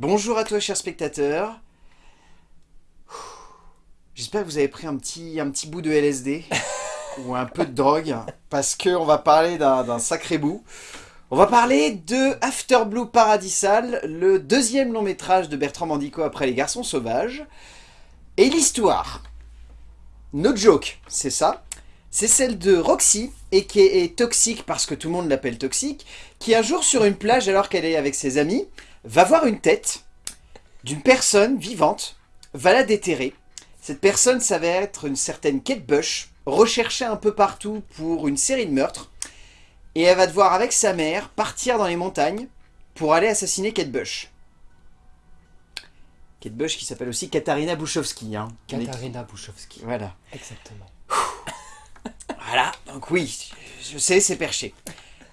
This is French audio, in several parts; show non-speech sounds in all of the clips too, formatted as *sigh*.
Bonjour à toi, chers spectateurs. J'espère que vous avez pris un petit, un petit bout de LSD *laughs* ou un peu de drogue, parce qu'on va parler d'un sacré bout. On va parler de After Blue Paradisal, le deuxième long métrage de Bertrand Mandico après Les Garçons Sauvages. Et l'histoire, no joke, c'est ça, c'est celle de Roxy, et qui est toxique parce que tout le monde l'appelle toxique, qui un jour sur une plage alors qu'elle est avec ses amis, va voir une tête d'une personne vivante, va la déterrer. Cette personne s'avère être une certaine Kate Bush, recherchée un peu partout pour une série de meurtres, et elle va devoir avec sa mère partir dans les montagnes pour aller assassiner Kate Bush. Kate Bush qui s'appelle aussi Katarina Bouchowski. Hein. Katarina Bouchowski. Voilà. Exactement. Voilà, donc oui, je sais, c'est perché.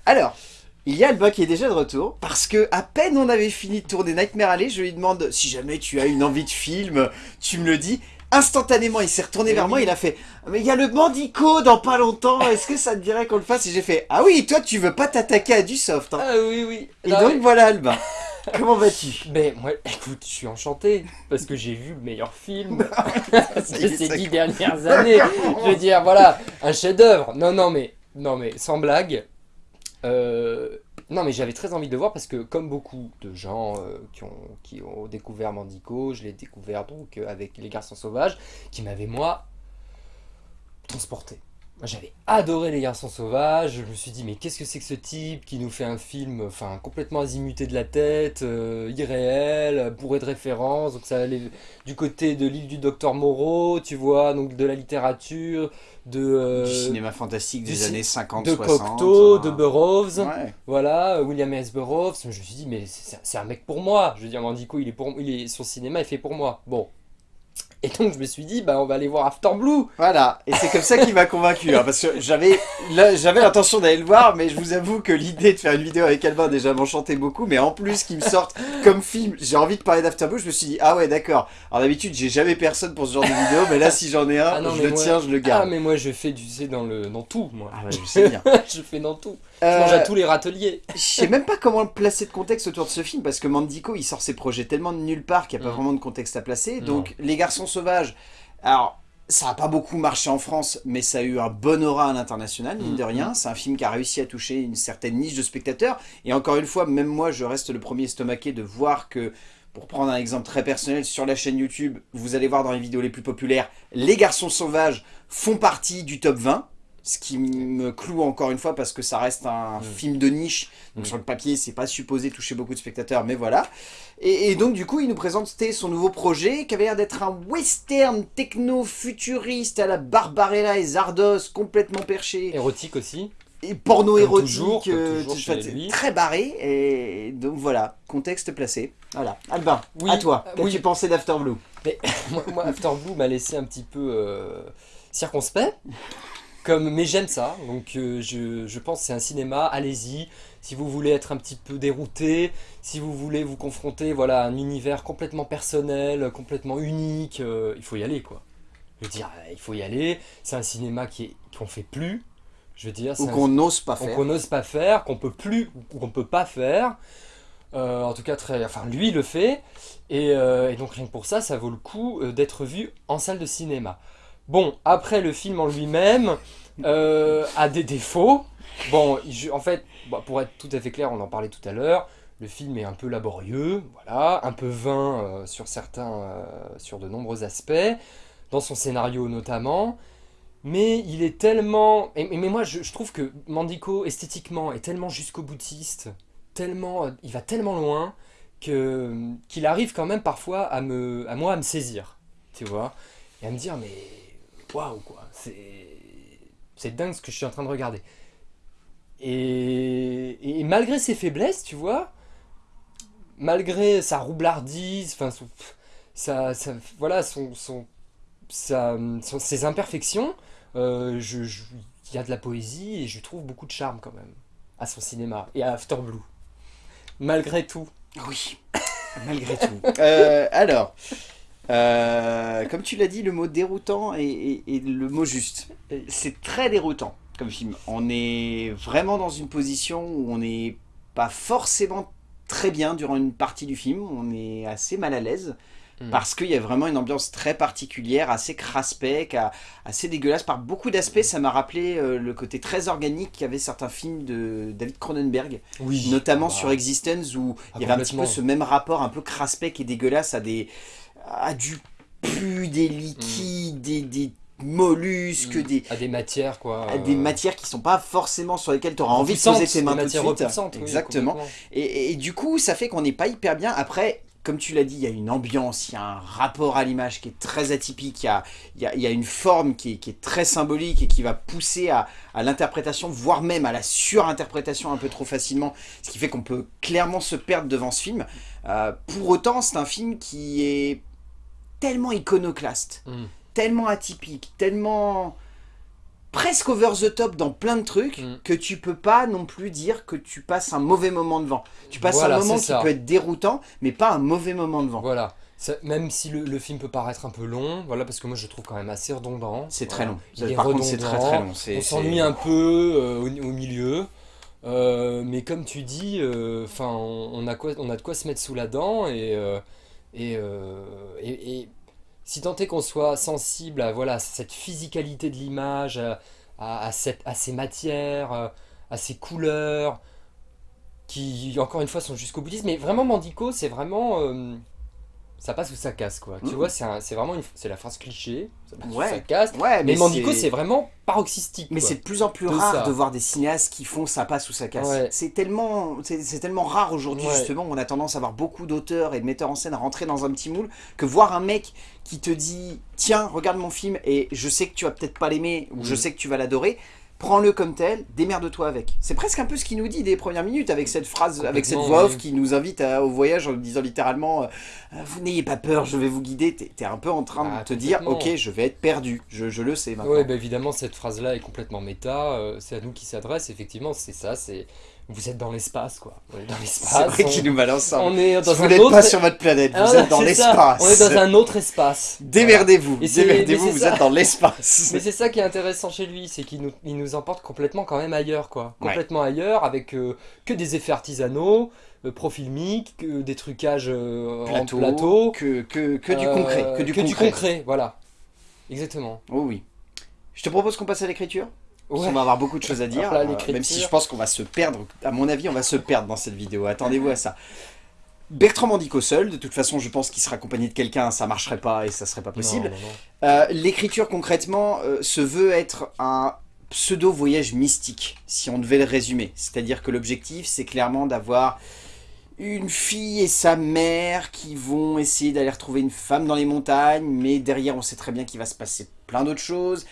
Alors, il y a Alba qui est déjà de retour, parce que à peine on avait fini de tourner Nightmare Alley, je lui demande si jamais tu as une envie de film, tu me le dis. Instantanément, il s'est retourné vers moi, il a fait « Mais il y a le Mandico dans pas longtemps, est-ce que ça te dirait qu'on le fasse ?» Et j'ai fait « Ah oui, toi tu veux pas t'attaquer à du soft hein. Ah oui, oui. Et donc voilà Alba. *laughs* Comment vas-tu? Mais moi, écoute, je suis enchanté parce que j'ai vu le meilleur film *laughs* de *laughs* ces dix dernières années. Je veux dire, voilà, un chef-d'œuvre. Non, non, mais non, mais sans blague. Euh, non, mais j'avais très envie de voir parce que comme beaucoup de gens euh, qui, ont, qui ont découvert Mandico, je l'ai découvert donc euh, avec Les Garçons Sauvages, qui m'avaient moi transporté. J'avais adoré Les Garçons Sauvages, je me suis dit mais qu'est-ce que c'est que ce type qui nous fait un film enfin complètement azimuté de la tête, euh, irréel, bourré de références, donc ça allait du côté de l'île du Docteur Moreau, tu vois, donc de la littérature, de... euh, du cinéma fantastique des années 50, de 60. Cocteau, hein. de Burroughs, Ouais. voilà, William S. Burroughs, je me suis dit mais c'est c'est un mec pour moi, je veux dire Mandico il est pour il est son cinéma est fait pour moi. Bon. Et donc je me suis dit bah on va aller voir After Blue. Voilà, et c'est comme ça qu'il m'a convaincu, hein, parce que j'avais l'intention d'aller le voir, mais je vous avoue que l'idée de faire une vidéo avec Albin déjà m'enchantait beaucoup, mais en plus qu'il me sorte comme film, j'ai envie de parler d'After Blue, je me suis dit, ah ouais d'accord, alors d'habitude j'ai jamais personne pour ce genre de vidéo, mais là si j'en ai un, Ah non, je le moi- tiens, je le Ah garde. mais moi je fais du sais dans le dans tout moi. Ah ouais, je sais bien. *laughs* je fais dans tout. Je Euh, mange à tous les râteliers. *laughs* Je sais même pas comment placer de contexte autour de ce film parce que Mandico il sort ses projets tellement de nulle part qu'il n'y a pas Mm. vraiment de contexte à placer. Non. Donc Les Garçons Sauvages, alors ça a pas beaucoup marché en France mais ça a eu un bon aura à l'international mine de Mm. rien. C'est un film qui a réussi à toucher une certaine niche de spectateurs et encore une fois même moi je reste le premier estomaqué de voir que pour prendre un exemple très personnel, sur la chaîne YouTube, vous allez voir dans les vidéos les plus populaires, Les Garçons Sauvages font partie du top 20. Ce qui me cloue encore une fois parce que ça reste un Mm. film de niche. Donc Mm. sur le papier, c'est pas supposé toucher beaucoup de spectateurs, mais voilà. Et, et donc du coup, il nous présentait son nouveau projet qui avait l'air d'être un western techno-futuriste à la Barbarella et Zardos, complètement perché. Érotique aussi. Et porno Comme érotique, toujours, euh, toujours très barré. Et donc voilà, contexte placé. Voilà. Albin, Oui, à toi. euh, Qu'as-tu oui. pensé d'After Blue *laughs* moi, moi, After Blue m'a laissé un petit peu euh, circonspect. Comme, mais j'aime ça, donc euh, je, je pense que c'est un cinéma, allez-y, si vous voulez être un petit peu dérouté, si vous voulez vous confronter voilà, à un univers complètement personnel, complètement unique, euh, il faut y aller quoi. Je veux dire, euh, il faut y aller, c'est un cinéma qu'on fait plus, je veux dire, Ou c'est un qu'on n'ose pas faire qu'on n'ose pas faire, qu'on peut plus, ou qu'on peut pas faire. Euh, en tout cas, très, enfin, lui le fait. Et, euh, et donc rien que pour ça, ça vaut le coup d'être vu en salle de cinéma. Bon, après le film en lui-même euh, a des défauts. Bon, en fait, bah, pour être tout à fait clair, on en parlait tout à l'heure. Le film est un peu laborieux, voilà, un peu vain euh, sur certains, euh, sur de nombreux aspects, dans son scénario notamment. Mais il est tellement. mais moi, je, trouve que Mandico, esthétiquement, est tellement jusqu'au boutiste, tellement, il va tellement loin qu'il arrive quand même parfois à à moi, à me saisir, tu vois, et à me dire mais waouh quoi, c'est c'est dingue ce que je suis en train de regarder. Et, et malgré ses faiblesses, tu vois, malgré sa roublardise, enfin son, sa, sa- voilà son, son, sa- son- ses imperfections, euh, je, je- il y a de la poésie et je trouve beaucoup de charme quand même à son cinéma et à After Blue. Malgré tout. Oui, malgré tout. Euh, alors, euh, comme tu l'as dit, le mot déroutant est, est- est le mot juste. C'est très déroutant comme film. On est vraiment dans une position où on n'est pas forcément très bien durant une partie du film, on est assez mal à l'aise. Mm. Parce qu'il y a vraiment une ambiance très particulière, assez craspec, assez dégueulasse. Par beaucoup d'aspects, ça m'a rappelé euh, le côté très organique qu'avaient certains films de David Cronenberg, Oui. notamment Bah, sur Existence, où Ah, il y avait un petit peu ce même rapport un peu craspec et dégueulasse à, des, à du pu, des liquides, des, des mollusques, Mm. des, À des matières, quoi. à des euh, matières qui sont pas forcément sur lesquelles tu auras envie de poser tes mains tout de suite. oui, Exactement. Et, et du coup, ça fait qu'on n'est pas hyper bien. Après, comme tu l'as dit, il y a une ambiance, il y a un rapport à l'image qui est très atypique, il y a, il y a- il y a une forme qui est, qui est très symbolique et qui va pousser à, à l'interprétation, voire même à la surinterprétation un peu trop facilement, ce qui fait qu'on peut clairement se perdre devant ce film. Euh, pour autant, c'est un film qui est tellement iconoclaste, Mm. tellement atypique, tellement presque over the top dans plein de trucs Mm. que tu peux pas non plus dire que tu passes un mauvais moment devant. Tu passes Voilà, un moment qui ça. peut être déroutant, mais pas un mauvais moment devant. Voilà. Ça- même si le, le film peut paraître un peu long, voilà, parce que moi je le trouve quand même assez redondant. C'est très long. Il est Par contre, c'est très redondant. très long. On s'ennuie un peu euh, au, au milieu. Euh, mais comme tu dis, euh, on, on a quoi, on a de quoi se mettre sous la dent et, et, euh, et- si tant est qu'on soit sensible à voilà, cette physicalité de l'image, à, ces matières, à ces couleurs, qui encore une fois sont jusqu'au bouddhisme, mais vraiment Mandico, c'est vraiment... euh, ça passe ou ça casse quoi. Tu vois, c'est un- vraiment une, c'est la phrase cliché, ça passe ou ça casse. Ouais, Mais, mais, Mandico, c'est vraiment paroxystique. Mais c'est de plus en plus De rare ça. de voir des cinéastes qui font ça passe ou ça casse. Ouais. C'est tellement, c'est tellement rare aujourd'hui justement. On a tendance à voir beaucoup d'auteurs et de metteurs en scène rentrer dans un petit moule que voir un mec qui te dit tiens regarde mon film et je sais que tu vas peut-être pas l'aimer ou je Mhm. sais que tu vas l'adorer. Prends-le comme tel, démerde-toi avec. C'est presque un peu ce qu'il nous dit dès les premières minutes avec cette phrase, avec cette voix off oui. qui nous invite à- au voyage en disant littéralement euh, Vous n'ayez pas peur, je vais vous guider. T'es es un peu en train Ah, de te dire. Ok, je vais être perdu. Je, je le sais maintenant. Ouais, bah évidemment, cette phrase-là est complètement méta. euh, c'est à nous qui s'adresse. Effectivement, c'est ça. C'est vous êtes dans l'espace, quoi. On est dans C'est l'espace. vrai on- qu'il nous balance ça. On est dans Si vous n'êtes autre. pas sur votre planète, Ah vous ouais, êtes dans c'est l'espace. On est dans un autre espace. Démerdez-vous, c'est- démerdez-vous, c'est vous ça. êtes dans l'espace. Mais c'est ça qui est intéressant chez lui, c'est qu'il nous, il nous emporte complètement quand même ailleurs, quoi. Ouais. Complètement ailleurs, avec euh, que des effets artisanaux, euh, profilmiques, que des trucages euh, Plateau, en plateau. que, que, que du euh, concret, que du concret. voilà. Exactement. Oh oui. Je te propose qu'on passe à l'écriture? Ouais. qu'on va avoir beaucoup de choses à dire, là, euh, même si je pense qu'on va se perdre. À mon avis, on va se perdre dans cette vidéo. Attendez-vous à ça. Bertrand Mandico seul, de toute façon, je pense qu'il sera accompagné de quelqu'un, ça marcherait pas et ça serait pas possible. Euh, L'écriture concrètement euh, se veut être un pseudo voyage mystique, si on devait le résumer. C'est-à-dire que l'objectif, c'est clairement d'avoir une fille et sa mère qui vont essayer d'aller retrouver une femme dans les montagnes, mais derrière, on sait très bien qu'il va se passer plein d'autres choses.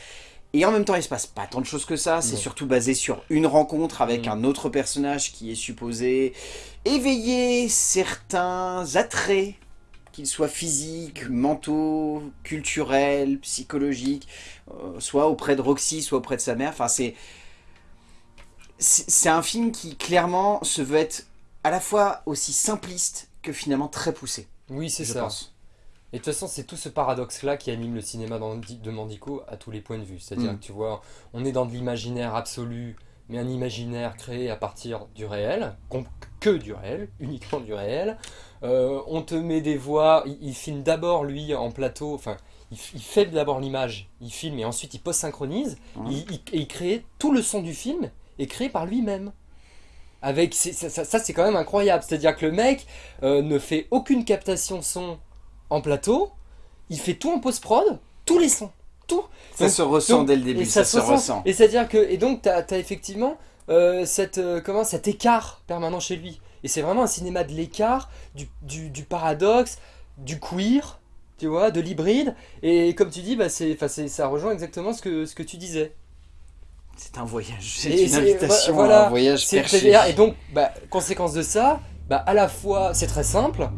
Et en même temps, il se passe pas tant de choses que ça. C'est surtout basé sur une rencontre avec Mm. un autre personnage qui est supposé éveiller certains attraits qu'ils soient physiques, mentaux, culturels, psychologiques, euh, soit auprès de Roxy, soit auprès de sa mère. Enfin, c'est c'est un film qui clairement se veut être à la fois aussi simpliste que finalement très poussé. Oui, c'est ça. pense. Et de toute façon, c'est tout ce paradoxe-là qui anime le cinéma de Mandico à tous les points de vue. C'est-à-dire Mm. que tu vois, on est dans de l'imaginaire absolu, mais un imaginaire créé à partir du réel, que du réel, *laughs* uniquement du réel. Euh, on te met des voix, il, il filme d'abord lui en plateau, enfin, il, fait d'abord l'image, il filme et ensuite il post-synchronise, il, et il crée tout le son du film est créé par lui-même. Avec, c'est- ça, ça- ça, c'est quand même incroyable, c'est-à-dire que le mec euh, ne fait aucune captation son en plateau, il fait tout en post-prod, tous les sons, tout. Ça Donc- se ressent donc- dès le début, et ça, se se ressent. Et c'est-à-dire que, et donc, tu as, effectivement euh, cette, euh, comment, cet écart permanent chez lui. Et c'est vraiment un cinéma de l'écart, du, du, du paradoxe, du queer, tu vois, de l'hybride. Et comme tu dis, bah, c'est, ça rejoint exactement ce que, ce que tu disais. C'est un voyage, c'est une invitation voilà, à un voyage C'est perché. Et donc, bah, conséquence de ça, bah, à la fois c'est très simple,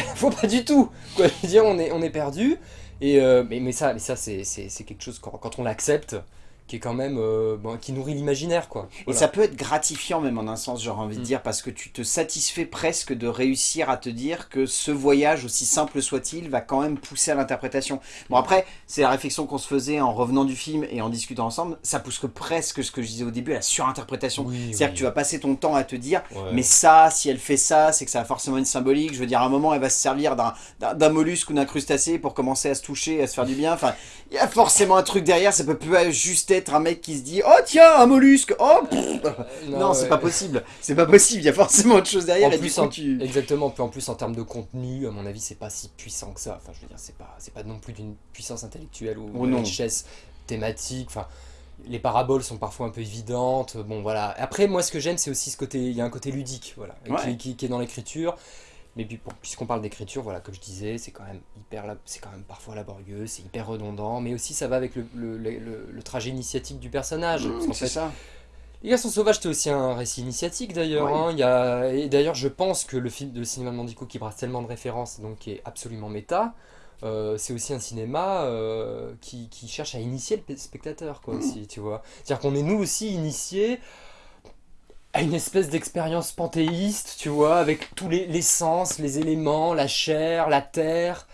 *laughs* fois pas du tout. Quoi, dire, on est, on est perdu. Euh, mais, ça, c'est, quelque chose, quand on l'accepte, qui est quand même euh, bon, qui nourrit l'imaginaire quoi. Et ça peut être gratifiant même en un sens, j'aurais envie de Mm. dire, parce que tu te satisfais presque de réussir à te dire que ce voyage, aussi simple soit-il, va quand même pousser à l'interprétation. Bon après, c'est la réflexion qu'on se faisait en revenant du film et en discutant ensemble, ça pousse que presque ce que je disais au début à la surinterprétation. Oui, C'est-à-dire oui. que tu vas passer ton temps à te dire, Ouais. mais ça, si elle fait ça, c'est que ça a forcément une symbolique. Je veux dire, à un moment, elle va se servir d'un- mollusque ou d'un crustacé pour commencer à se toucher, à se faire du bien. Enfin, il y a forcément un truc derrière. Ça peut pas juste être un mec qui se dit, oh tiens, un mollusque, oh pff. *laughs* Non, c'est ouais. pas possible. C'est pas possible. Il y a forcément autre chose derrière. En et plus, du coup, en- tu... Exactement, puis en plus en termes de contenu, à mon avis, c'est pas si puissant que ça. Enfin, je veux dire, c'est pas, c'est pas non plus d'une puissance intellectuelle ou Oh richesse thématique. Enfin, les paraboles sont parfois un peu évidentes. Bon, voilà. Après, moi, ce que j'aime, c'est aussi ce côté. Il y a un côté ludique, voilà, et Ouais. qui, qui- qui est dans l'écriture. Mais puis, puisqu'on parle d'écriture, voilà, comme je disais, c'est quand même hyper, lab- c'est quand même parfois laborieux, c'est hyper redondant, mais aussi ça va avec le, le- le- trajet initiatique du personnage. Mmh, c'est ça. les Garçons Sauvages, c'était aussi un récit initiatique d'ailleurs. Oui. hein. Il y a... Et d'ailleurs, je pense que le film de cinéma de Mandico qui brasse tellement de références, donc qui est absolument méta, euh, c'est aussi un cinéma euh, qui, qui cherche à initier le pe- spectateur, quoi, aussi, tu vois. C'est-à-dire qu'on est nous aussi initiés une espèce d'expérience panthéiste, tu vois, avec tous les, les sens, les éléments, la chair, la terre,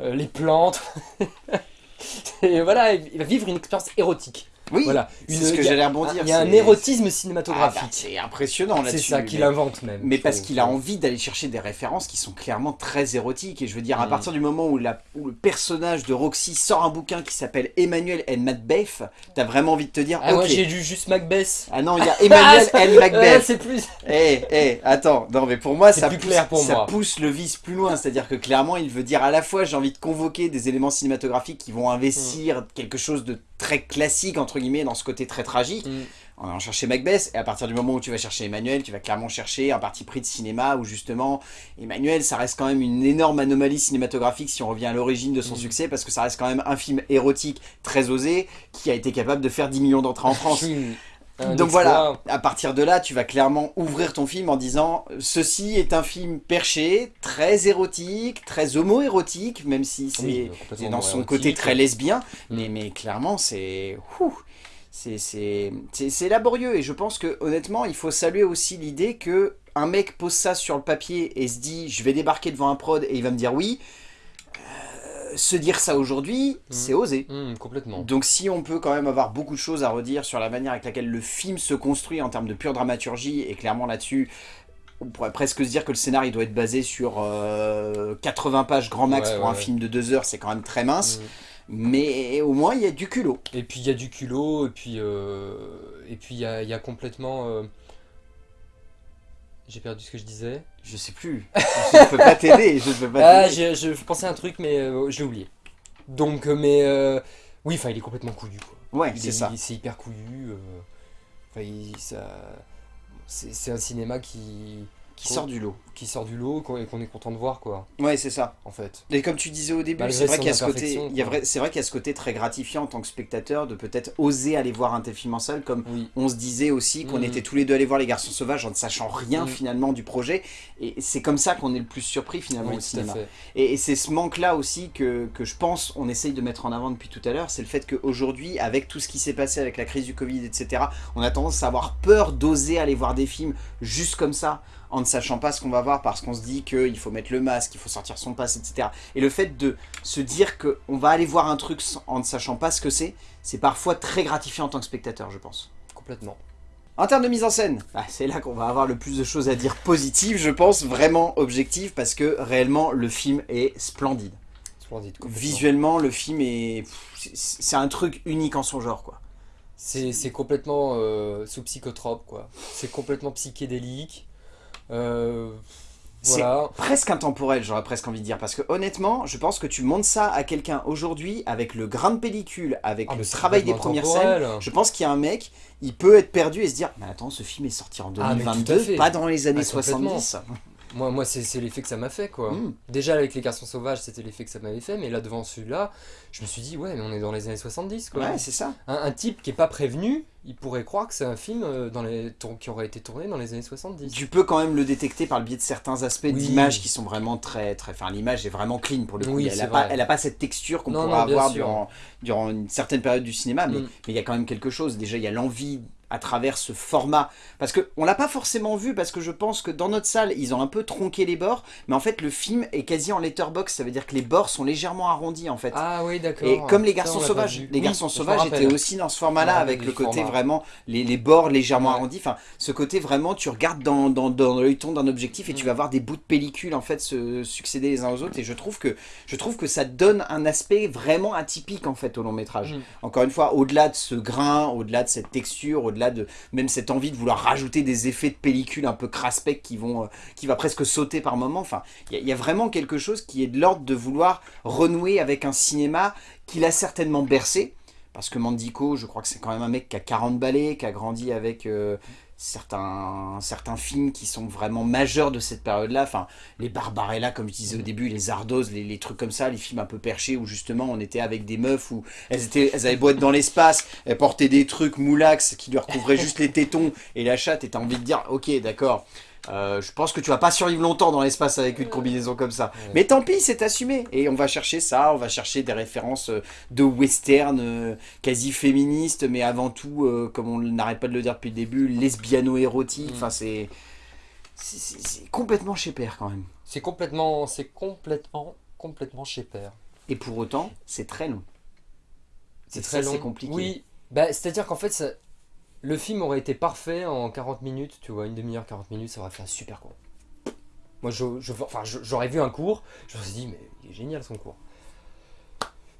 euh, les plantes. *laughs* Et voilà, il va vivre une expérience érotique. Oui, Voilà. c'est ce que j'allais rebondir. Il y a un c'est- érotisme Ah, bah, cinématographique. c'est impressionnant c'est là-dessus. ça qu'il invente même. Mais parce qu'il a envie d'aller chercher des références qui sont clairement très érotiques. Et je veux dire, à Mm. partir du moment où, la- où le personnage de Roxy sort un bouquin qui s'appelle Emmanuel and Macbeth, t'as vraiment envie de te dire, Ah, ok. moi j'ai lu juste Macbeth. Ah non, il y a Emmanuel and Ah, Macbeth. c'est plus. Eh, eh, attends, non mais pour moi C'est ça, plus pousse, clair pour ça moi. pousse le vice plus loin, c'est-à-dire que clairement il veut dire à la fois j'ai envie de convoquer des éléments cinématographiques qui vont investir Mm. quelque chose de très classique entre guillemets dans ce côté très tragique, Mm. en allant chercher Macbeth, et à partir du moment où tu vas chercher Emmanuel, tu vas clairement chercher un parti pris de cinéma où justement Emmanuel ça reste quand même une énorme anomalie cinématographique si on revient à l'origine de son Mm. succès parce que ça reste quand même un film érotique très osé qui a été capable de faire 10 millions d'entrées en *laughs* France. Un Donc voilà, à partir de là, tu vas clairement ouvrir ton film en disant ceci est un film perché, très érotique, très homo-érotique, même si c'est Oui, dans son érotique. côté très lesbien, Mm. mais, mais clairement c'est- c'est laborieux et je pense que honnêtement, il faut saluer aussi l'idée que un mec pose ça sur le papier et se dit je vais débarquer devant un prod et il va me dire oui. Euh, se dire ça aujourd'hui, Mm. c'est osé. Mm, complètement. Donc si on peut quand même avoir beaucoup de choses à redire sur la manière avec laquelle le film se construit en termes de pure dramaturgie, et clairement là-dessus, on pourrait presque se dire que le scénario doit être basé sur euh, 80 pages grand max Ouais, pour ouais, un ouais. film de 2 heures, c'est quand même très mince, Mm. mais au moins il y a du culot. Et puis il y a du culot, et puis euh, et puis il y a, il y a complètement. euh, J'ai perdu ce que je disais. Je sais plus, je ne peux pas t'aider, je ne peux pas Ah, j'ai- je pensais à un truc, mais euh, je l'ai oublié. Donc, euh, mais euh, oui, enfin, il est complètement couillu. Quoi. Ouais, c'est est- ça. C'est hyper couillu. euh, Enfin, il- ça, c'est un cinéma qui Qui sort du lot. qui sort du lot qu'on- et qu'on est content de voir, quoi. Ouais, c'est ça. En fait. Et comme tu disais au début, c'est vrai qu'il y a ce côté, imperfection, il y a quoi. vrai- c'est vrai qu'il y a ce côté très gratifiant en tant que spectateur de peut-être oser aller voir un tel film en salle, comme Oui. on se disait aussi qu'on Mhm. était tous les deux allés voir Les Garçons Sauvages en ne sachant rien Mhm. finalement du projet. Et c'est comme ça qu'on est le plus surpris finalement Oui, au cinéma. et c'est ce manque-là aussi que, que je pense on essaye de mettre en avant depuis tout à l'heure, c'est le fait qu'aujourd'hui, avec tout ce qui s'est passé avec la crise du Covid, etc., on a tendance à avoir peur d'oser aller voir des films juste comme ça, en ne sachant pas ce qu'on va voir, parce qu'on se dit qu'il faut mettre le masque, il faut sortir son passe, etc. Et le fait de se dire qu'on va aller voir un truc en ne sachant pas ce que c'est, c'est parfois très gratifiant en tant que spectateur, je pense. Complètement. En termes de mise en scène, bah, c'est là qu'on va avoir le plus de choses à dire positives, je pense, vraiment objectives, parce que réellement, le film est splendide. Splendide. Visuellement, le film est... c'est- un truc unique en son genre, quoi. C'est complètement euh, sous psychotrope, quoi. C'est complètement psychédélique. Euh, C'est presque intemporel, j'aurais presque envie de dire, parce que honnêtement, je pense que tu montes ça à quelqu'un aujourd'hui, avec le grain de pellicule, avec Ah, le travail des premières scènes, je pense qu'il y a un mec, il peut être perdu et se dire, mais attends, ce film est sorti en Ah, mais tout à 2022, fait. pas dans les années Ah, complètement. 70. Moi, moi c'est l'effet que ça m'a fait, quoi. Mm. Déjà, avec Les Garçons Sauvages, c'était l'effet que ça m'avait fait, mais là, devant celui-là, je me suis dit, ouais, mais on est dans les années 70, quoi. Ouais, c'est ça. Un, un type qui est pas prévenu, il pourrait croire que c'est un film euh, dans les, qui aurait été tourné dans les années 70. Tu peux quand même le détecter par le biais de certains aspects Oui. d'image qui sont vraiment très très. Enfin, l'image est vraiment clean pour le coup. Oui, elle, a pas, vrai. elle a pas cette texture qu'on Non, pourrait non, avoir durant, durant une certaine période du cinéma, mais Mm. mais il y a quand même quelque chose. Déjà, il y a l'envie à travers ce format. Parce que on l'a pas forcément vu, parce que je pense que dans notre salle, ils ont un peu tronqué les bords, mais en fait, le film est quasi en letterbox. Ça veut dire que les bords sont légèrement arrondis en fait. Ah oui, d'accord. Et comme les garçons sauvages, les Oui, garçons sauvages étaient aussi dans ce format-là, avec le côté format. vraiment, les, les bords légèrement Ouais. arrondis, enfin, ce côté vraiment, tu regardes dans, dans, dans l'œilleton d'un objectif et tu Mm. vas voir des bouts de pellicule en fait se succéder les uns aux autres, et je trouve que, je trouve que ça donne un aspect vraiment atypique en fait au long métrage. Mm. Encore une fois, au-delà de ce grain, au-delà de cette texture, au-delà même cette envie de vouloir rajouter des effets de pellicule un peu craspec qui vont, euh, qui va presque sauter par moments. Enfin, il y, a- vraiment quelque chose qui est de l'ordre de vouloir renouer avec un cinéma qu'il a certainement bercé. Parce que Mandico, je crois que c'est quand même un mec qui a 40 balais, qui a grandi avec euh, certains, certains films qui sont vraiment majeurs de cette période-là. Enfin, les Barbarella, comme je disais au début, les Zardos, les, les trucs comme ça, les films un peu perchés où justement on était avec des meufs où elles, étaient, elles avaient beau être dans l'espace, elles portaient des trucs moulax qui leur couvraient *laughs* juste les tétons et la chatte, et t'as envie de dire, ok, d'accord. Euh, je pense que tu vas pas survivre longtemps dans l'espace avec une combinaison comme ça. Ouais. Mais tant pis, c'est assumé. Et on va chercher ça, on va chercher des références euh, de western euh, quasi féministes, mais avant tout, euh, comme on n'arrête pas de le dire depuis le début, lesbiano-érotique. Mm. Enfin, c'est complètement chez père quand même. C'est complètement, c'est complètement, complètement chez père. Et pour autant, c'est très long. C'est très long. c'est compliqué. Oui, bah, c'est-à-dire qu'en fait, ça- le film aurait été parfait en 40 minutes, tu vois, une demi-heure, 40 minutes, ça aurait fait un super cours. Moi, je, je- enfin, je- j'aurais vu un cours, je me suis dit, mais il est génial son cours.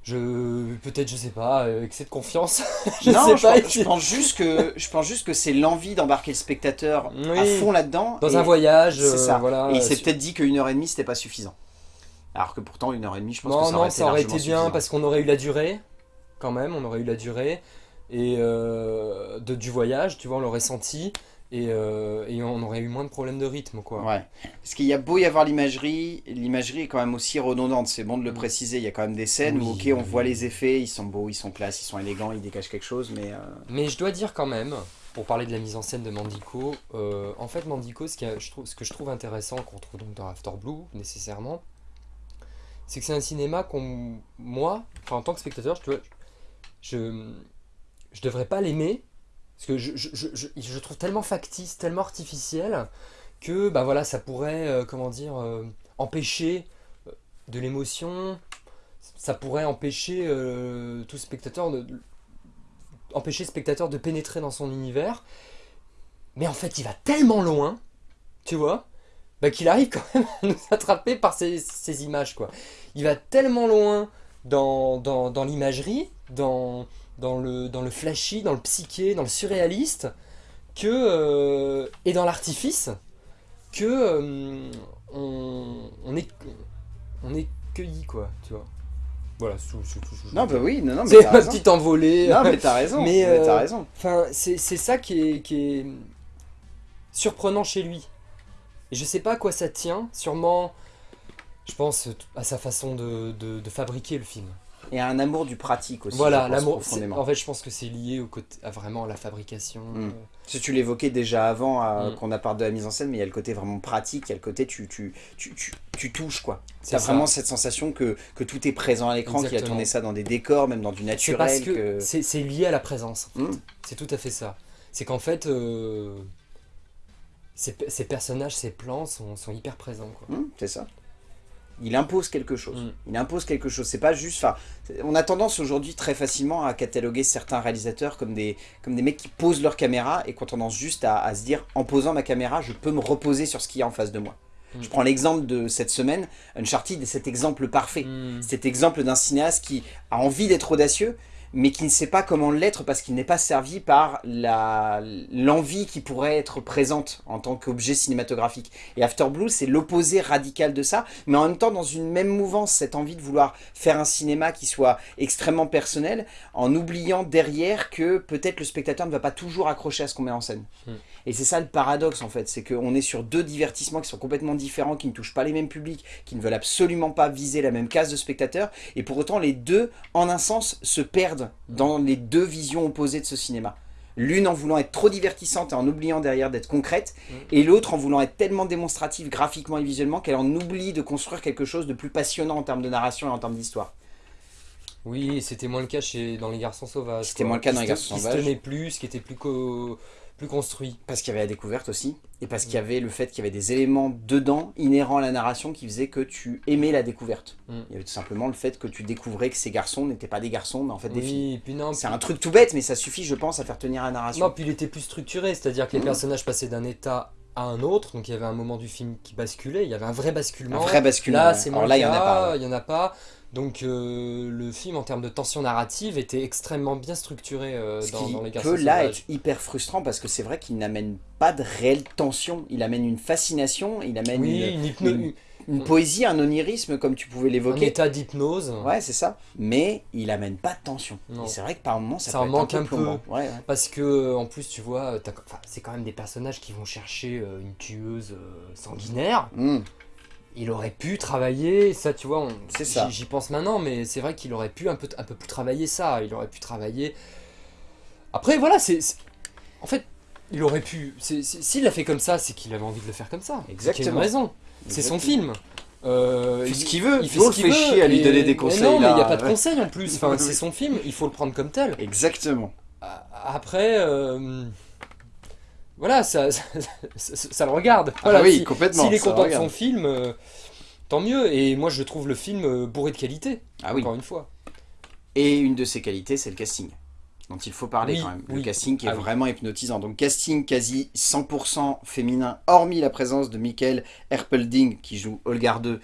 Je, peut-être, je sais pas, euh, excès de confiance. *laughs* je non, sais je, pas. pense, je pense juste que je pense juste que c'est l'envie d'embarquer le spectateur à fond là-dedans. Dans et- un voyage, C'est euh, ça. voilà. Et il s'est peut-être dit qu'une heure et demie c'était pas suffisant. Alors que pourtant une heure et demie, je pense non, que ça non, aurait ça aurait été, été bien suffisant. parce qu'on aurait eu la durée, quand même, on aurait eu la durée et euh, de, du voyage, tu vois, on l'aurait senti et, euh, et on aurait eu moins de problèmes de rythme, quoi. Ouais. Parce qu'il y a beau y avoir l'imagerie, l'imagerie est quand même aussi redondante. C'est bon de le Mm. préciser. Il y a quand même des scènes où, ok, on oui. voit les effets, ils sont beaux, ils sont classe, ils sont élégants, ils dégagent quelque chose, mais. euh, Mais je dois dire quand même, pour parler de la mise en scène de Mandico, euh, en fait Mandico, ce, qui a- je trouve, ce que je trouve intéressant, qu'on trouve donc dans After Blue nécessairement, c'est que c'est un cinéma qu'on, moi, enfin en tant que spectateur, je, je, je devrais pas l'aimer, parce que je, je, trouve tellement factice, tellement artificiel, que bah voilà, ça pourrait, euh, comment dire, euh, empêcher euh, de l'émotion, ça pourrait empêcher tout spectateur de, spectateur de pénétrer dans son univers. Mais en fait, il va tellement loin, tu vois, bah, qu'il arrive quand même à nous attraper par ces, ces images, quoi. Il va tellement loin dans, dans, dans l'imagerie, dans, dans, le, dans le flashy, dans le psyché, dans le surréaliste, que, euh, et dans l'artifice, que euh, on, on est, on est cueilli, quoi, tu vois. Voilà, sous, sous, sous- sous- Non, bah oui, non, non, mais c'est ma petite envolée. Non, mais t'as raison. Mais, mais t'as euh, raison. Enfin, c'est c'est ça qui est, qui est surprenant chez lui. Et je sais pas à quoi ça tient, sûrement, je pense à sa façon de, de- de fabriquer le film. Et un amour du pratique aussi. voilà, l'amour. En fait, je pense que c'est lié au côté, à vraiment la fabrication. Mm. euh, Si tu l'évoquais déjà avant à- Mm. qu'on a parlé de la mise en scène, mais il y a le côté vraiment pratique, il y a le côté tu, tu, tu, tu, tu touches quoi. ça. vraiment cette sensation que, que tout est présent à l'écran, qui a tourné ça dans des décors, même dans du naturel. que, que- c'est c'est lié à la présence. en fait. Mm. C'est tout à fait ça. C'est qu'en fait, euh, ces, ces personnages, ces plans sont, sont hyper présents. Quoi. Hum, c'est ça. Il impose quelque chose. Mm. Il impose quelque chose. C'est pas juste. Enfin, on a tendance aujourd'hui très facilement à cataloguer certains réalisateurs comme des, comme des mecs qui posent leur caméra et qui ont tendance juste à, à se dire en posant ma caméra, je peux me reposer sur ce qu'il y a en face de moi. Mm. Je prends l'exemple de cette semaine. Uncharted est cet exemple parfait. Mm. Cet exemple d'un cinéaste qui a envie d'être audacieux, mais qui ne sait pas comment l'être parce qu'il n'est pas servi par l'envie qui pourrait être présente en tant qu'objet cinématographique. Et After Blue, c'est l'opposé radical de ça, mais en même temps dans une même mouvance, cette envie de vouloir faire un cinéma qui soit extrêmement personnel, en oubliant derrière que peut-être le spectateur ne va pas toujours accrocher à ce qu'on met en scène. Hmm. Et c'est ça le paradoxe en fait, c'est qu'on est sur deux divertissements qui sont complètement différents, qui ne touchent pas les mêmes publics, qui ne veulent absolument pas viser la même case de spectateurs, et pour autant les deux, en un sens, se perdent dans les deux visions opposées de ce cinéma. L'une en voulant être trop divertissante et en oubliant derrière d'être concrète, Mm. et l'autre en voulant être tellement démonstrative graphiquement et visuellement qu'elle en oublie de construire quelque chose de plus passionnant en termes de narration et en termes d'histoire. Oui, c'était moins le cas chez, dans Les Garçons Sauvages. C'était moins le cas dans Les Garçons Qui se Sauvages. tenait plus, qui était plus, co- plus construit. Parce qu'il y avait la découverte aussi, et parce qu'il y avait le fait qu'il y avait des éléments dedans, inhérents à la narration, qui faisaient que tu aimais la découverte. Mm. Il y avait tout simplement le fait que tu découvrais que ces garçons n'étaient pas des garçons, mais en fait des filles. Oui, puis non, C'est un truc tout bête, mais ça suffit, je pense, à faire tenir la narration. Non, puis il était plus structuré, c'est-à-dire que les Mhm. personnages passaient d'un état à un autre, donc il y avait un moment du film qui basculait, il y avait un vrai basculement. un vrai basculement. Là, ouais. c'est là, il y en a cas, pas. ouais. il y en a pas. Donc euh, le film, en termes de tension narrative, était extrêmement bien structuré euh, Ce dans, qui dans Les Garçons peut là Sauvages. être hyper frustrant parce que c'est vrai qu'il n'amène pas de réelle tension. Il amène une fascination, il amène Oui, une, une hypno- une- une poésie, un onirisme, comme tu pouvais un l'évoquer. état d'hypnose. Ouais, c'est ça. Mais il amène pas de tension. C'est vrai que par moments, ça, Ça peut en être manque un un peu peu. plombant. Ouais, ouais. Parce que en plus, tu vois, c'est quand même des personnages qui vont chercher euh, une tueuse sanguinaire. Mm. Il aurait pu travailler, ça tu vois, j'y pense maintenant, mais c'est vrai qu'il aurait pu un peu, un peu plus travailler ça. Il aurait pu travailler. Après, voilà, c'est. En fait, il aurait pu. S'il l'a fait comme ça, c'est qu'il avait envie de le faire comme ça. Qu'il y a Exactement. une raison. C'est son Exactement. film. Euh, Il fait ce qu'il veut. Il fait ce qu'il fait veut, chier à lui donner des mais conseils, Non, mais il n'y a pas de conseils en plus. *laughs* Enfin, c'est son film, il faut le prendre comme tel. Exactement. Après, euh, voilà, ça, *laughs* ça, ça- ça le regarde. Voilà, ah oui, si- complètement. S'il est content de son film, euh, tant mieux. Et moi, je trouve le film euh, bourré de qualité, Ah oui. encore une fois. Et une de ses qualités, c'est le casting. Dont il faut parler Oui, quand même. Le casting qui est Ah vraiment hypnotisant. Donc casting quasi 100% féminin, hormis la présence de Michael Erpelding qui joue Olgar 2.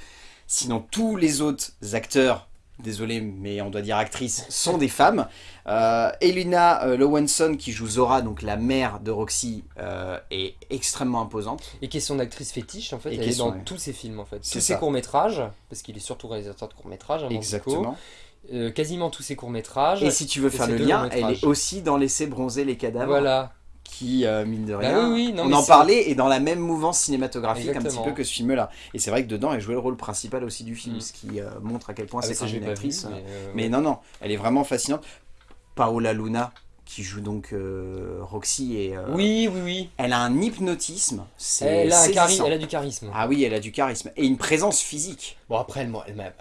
Sinon, tous les autres acteurs, désolé, mais on doit dire actrices, sont des femmes. Euh, Elina euh, Lowenson qui joue Zora, donc la mère de Roxy, euh, est extrêmement imposante. Et qui est son actrice fétiche, en fait, Et elle est dans tous ses films, en fait. C'est Tous ses courts-métrages, parce qu'il est surtout réalisateur de courts-métrages, hein. Exactement. Euh, quasiment tous ses courts-métrages. Et si tu veux faire le lien, elle est aussi dans Laisser bronzer les cadavres. Voilà. Qui, euh, mine de Bah rien, oui, oui, non, on en parlait, est dans la même mouvance cinématographique un petit peu que ce film-là. Et c'est vrai que dedans, elle jouait le rôle principal aussi du film, Mm. ce qui euh, montre à quel point Ah, c'est bah, une actrice. vu, mais, euh, Mais non, non, elle est vraiment fascinante. Paola Luna, qui joue donc euh, Roxy, et euh, Oui, oui, oui. elle a un hypnotisme, Elle a, un saisissant. chari- elle a du charisme. Ah oui, elle a du charisme. Et une présence physique. Bon, après, elle elle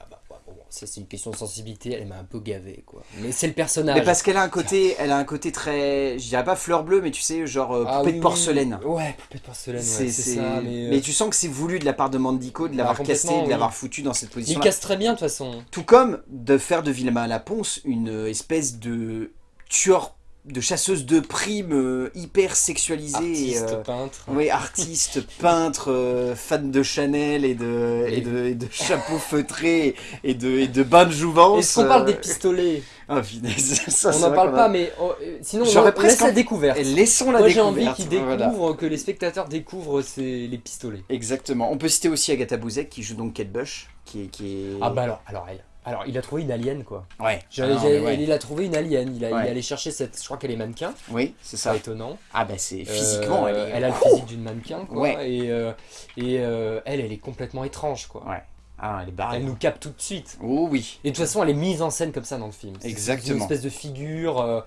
ça, c'est une question de sensibilité, elle m'a un peu gavé, quoi. Mais c'est le personnage. Mais parce qu'elle a un côté, elle a un côté très, je dirais pas fleur bleue, mais tu sais, genre euh, Ah poupée oui, de porcelaine. oui. Ouais, poupée de porcelaine, C'est- ça. Mais, euh, mais tu sens que c'est voulu de la part de Mandico de l'avoir Ah, cassé, de l'avoir foutu dans cette il position. casse très bien, de toute façon. Tout comme de faire de Vilma Laponce une espèce de tueur, de chasseuse de primes euh, hyper sexualisée. Artiste, euh, peintre. oui, artiste, *laughs* peintre, euh, fan de Chanel et de, et de, et de chapeaux feutrés et de, et de bains de jouvence. Est-ce qu'on parle des euh, pistolets *laughs* Ah, ça, On n'en parle pas, mais oh, euh, sinon, on presque la envie- découverte. Et Laissons la Moi, j'ai découverte. envie qu'ils découvrent, voilà. que les spectateurs découvrent ces- les pistolets. Exactement. On peut citer aussi Agatha Bouzek qui joue donc Kate Bush, qui est... Qui est... Ah bah alors, alors, elle, alors il a trouvé une alien, quoi. Ouais. J'avais- Ah non, ouais. Il a trouvé une alien, il, a, il est allé chercher cette... Je crois qu'elle est mannequin, Oui, c'est c'est ça. étonnant. Ah bah c'est physiquement, Euh, elle est... a le physique d'une mannequin, quoi. Ouais. Et, euh, et euh, elle, elle est complètement étrange, quoi. Ouais. Ah, elle est barrée. Elle nous capte tout de suite. Oh oui. Et de toute façon, elle est mise en scène comme ça dans le film. C'est Exactement. Une espèce de figure.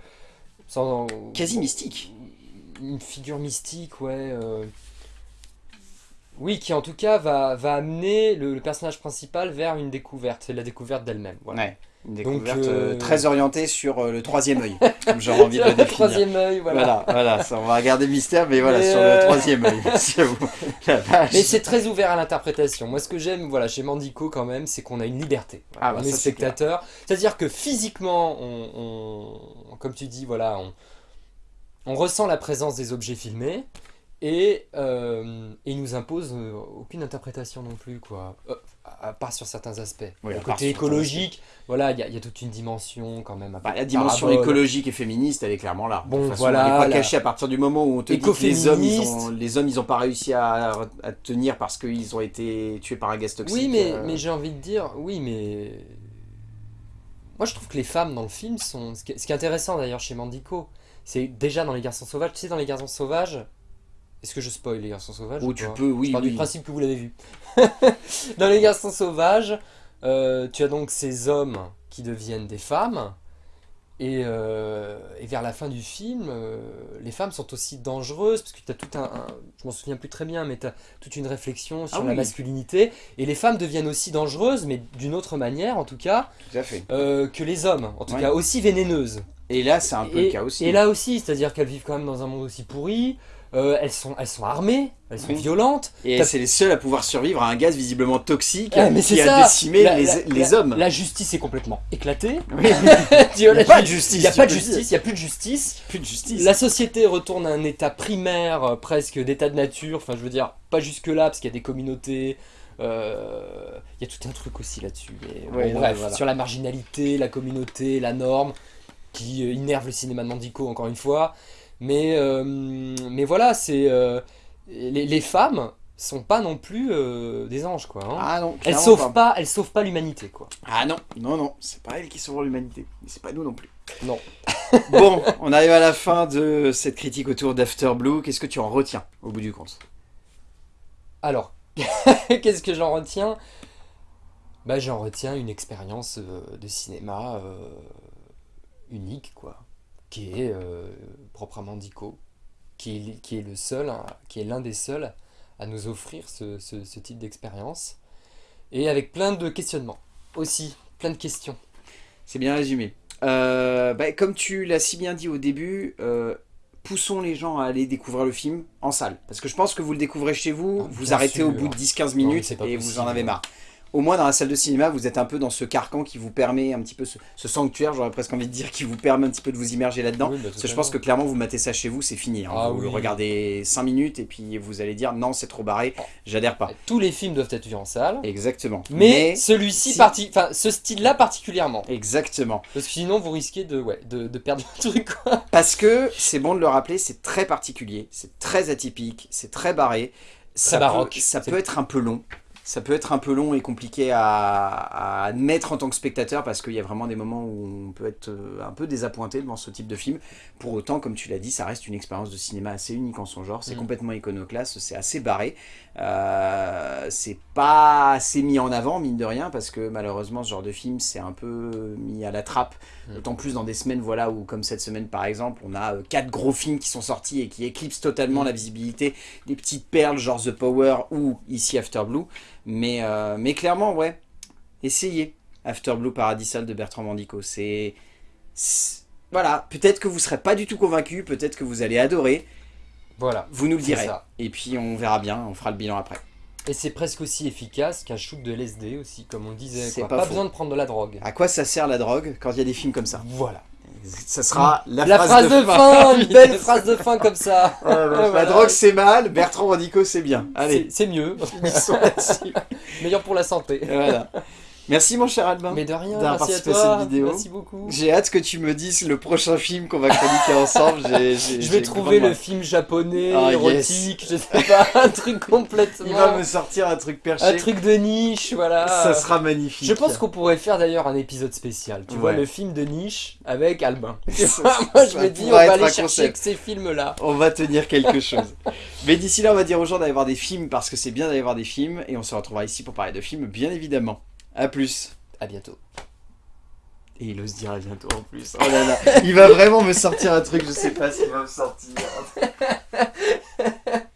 sans, Quasi mystique. Une figure mystique, ouais. Oui, qui en tout cas va, va amener le, le personnage principal vers une découverte. C'est la découverte d'elle-même. Voilà. Ouais. Une découverte euh, euh, très orientée sur euh, le troisième œil, comme j'aurais envie de le *laughs* le troisième œil, voilà. Voilà, voilà, ça, on va regarder mystère, mais voilà, Mais, sur euh, le troisième œil. *laughs* *laughs* Mais c'est très ouvert à l'interprétation. Moi, ce que j'aime, voilà, chez Mandico quand même, c'est qu'on a une liberté. Ah, bah, on est spectateur. C'est-à-dire que physiquement, on, on- comme tu dis, voilà, on, on ressent la présence des objets filmés. Et, euh, et il nous impose euh, aucune interprétation non plus, quoi. Euh, à part sur certains aspects. Oui, Le côté écologique, voilà, il y, a- il y a toute une dimension quand même. Bah, la dimension parabole. écologique et féministe, elle est clairement là. Bon, de toute façon, voilà, elle n'est pas la- cachée à partir du moment où on te dit que les hommes, ils ont, les hommes, ils ont pas réussi à, à tenir parce qu'ils ont été tués par un gaz toxique. Oui, mais, euh, mais j'ai envie de dire, oui, mais. Moi, je trouve que les femmes dans le film sont. Ce qui est intéressant d'ailleurs chez Mandico, c'est déjà dans Les Garçons Sauvages. Tu sais, dans Les Garçons Sauvages. Est-ce que je spoil Les Garçons Sauvages Ou ou tu peux, oui, Je pars oui. du principe que vous l'avez vu. *laughs* dans Les Garçons Sauvages, euh, tu as donc ces hommes qui deviennent des femmes. Et, euh, et vers la fin du film, euh, les femmes sont aussi dangereuses, parce que tu as tout un, un- Je m'en souviens plus très bien, mais tu as toute une réflexion sur Ah la oui. masculinité. Et les femmes deviennent aussi dangereuses, mais d'une autre manière, en tout cas, Tout à fait. que les hommes. En tout Ouais. cas, aussi vénéneuses. Et là, c'est un peu et, le cas aussi. et là aussi, c'est-à-dire qu'elles vivent quand même dans un monde aussi pourri. Euh, elles, sont, elles sont armées, elles sont Oui. violentes. Et c'est les seuls à pouvoir survivre à un gaz visiblement toxique Ah, mais qui a ça. décimé La- les, la- les la- hommes. La justice est complètement éclatée. Oui. *laughs* Il y a la pas de ju- justice, Il n'y a pas de justice, il n'y a plus de justice. Plus de justice. La société retourne à un état primaire, euh, presque d'état de nature. Enfin, je veux dire, pas jusque-là, parce qu'il y a des communautés. euh, Il y a tout un truc aussi là-dessus. bon, bref, voilà. sur la marginalité, la communauté, la norme, qui innerve le cinéma de Mandico, encore une fois. Mais, euh, mais voilà, c'est. euh, les, les femmes sont pas non plus euh, des anges, quoi. hein. Ah non, elles sauvent pas, elles sauvent pas l'humanité, quoi. Ah non, non, non, c'est pas elles qui sauvent l'humanité. Mais c'est pas nous non plus. Non. *laughs* bon, on arrive à la fin de cette critique autour d'After Blue. Qu'est-ce que tu en retiens au bout du compte? Alors, *laughs* qu'est-ce que j'en retiens? Bah, j'en retiens une expérience de cinéma unique, quoi, qui est euh, proprement Dico, qui est, qui est le seul, hein, qui est l'un des seuls à nous offrir ce, ce- ce type d'expérience, et avec plein de questionnements aussi, plein de questions. C'est bien résumé. Euh, bah, comme tu l'as si bien dit au début, euh, poussons les gens à aller découvrir le film en salle. Parce que je pense que vous le découvrez chez vous, Ah, vous arrêtez au bout de 10-15 mais minutes et vous en avez marre. Au moins dans la salle de cinéma, vous êtes un peu dans ce carcan qui vous permet un petit peu, ce, ce sanctuaire, j'aurais presque envie de dire, qui vous permet un petit peu de vous immerger là-dedans. Oui, bah, Parce que je pense que clairement, vous matez ça chez vous, c'est fini. hein. Ah vous oui. le regardez 5 minutes et puis vous allez dire non, c'est trop barré, Oh. j'adhère pas. Tous les films doivent être vus en salle, Exactement. mais, celui-ci, si- parti... enfin, ce style-là particulièrement. Exactement. Parce que sinon, vous risquez de, ouais, de, de perdre le truc. quoi. Parce que, c'est bon de le rappeler, c'est très particulier, c'est très atypique, c'est très barré. Ça baroque. Peut, ça peut être un peu long. Ça peut être un peu long et compliqué à, à admettre en tant que spectateur parce qu'il y a vraiment des moments où on peut être euh, un peu désappointé devant ce type de film. Pour autant, comme tu l'as dit, ça reste une expérience de cinéma assez unique en son genre. C'est Mm. complètement iconoclaste, c'est assez barré. Euh, c'est pas assez mis en avant, mine de rien, parce que malheureusement, ce genre de film, c'est un peu mis à la trappe. Mm. D'autant plus dans des semaines, voilà, où comme cette semaine par exemple, on a euh, quatre gros films qui sont sortis et qui éclipsent totalement Mm. la visibilité des petites perles genre The Power ou ici After Blue. Mais, euh, mais clairement, ouais, essayez After Blue Paradisal de Bertrand Mandico. C'est. Voilà, peut-être que vous serez pas du tout convaincu, peut-être que vous allez adorer. Voilà. Vous nous le direz. ça. Et puis on verra bien, on fera le bilan après. Et c'est presque aussi efficace qu'un shoot de LSD aussi, comme on disait. C'est quoi. pas Pas, besoin de prendre de la drogue. À quoi ça sert la drogue quand il y a des films comme ça? Voilà. Ça sera la, La, phrase, de fin, une belle *laughs* phrase de fin comme ça. Ouais, La Voilà. drogue c'est mal, Bertrand Mandico c'est bien. Allez, C'est mieux. Meilleur pour la santé. Voilà. Merci mon cher Albin. Mais de rien, d'avoir merci à participé à toi. cette vidéo. Merci beaucoup. J'ai hâte que tu me dises le prochain film qu'on va chroniquer ensemble. Je vais trouver le film japonais, Ah, érotique, je sais pas, *laughs* un truc complètement... Il va me sortir un truc perché. Un truc de niche, voilà. Ça sera magnifique. Je pense qu'on pourrait faire d'ailleurs un épisode spécial. Tu vois, le film de niche avec Albin. *laughs* Tu Ça- vois, Moi, je me dis, on va aller chercher concept. que ces films-là. On va tenir quelque chose. *laughs* Mais d'ici là, on va dire aux gens d'aller voir des films parce que c'est bien d'aller voir des films et on se retrouvera ici pour parler de films, bien évidemment. A plus. À bientôt. Et il ose dire à bientôt en plus. Oh là là, *laughs* il va vraiment me sortir un truc, je sais pas s'il va me sortir. *laughs*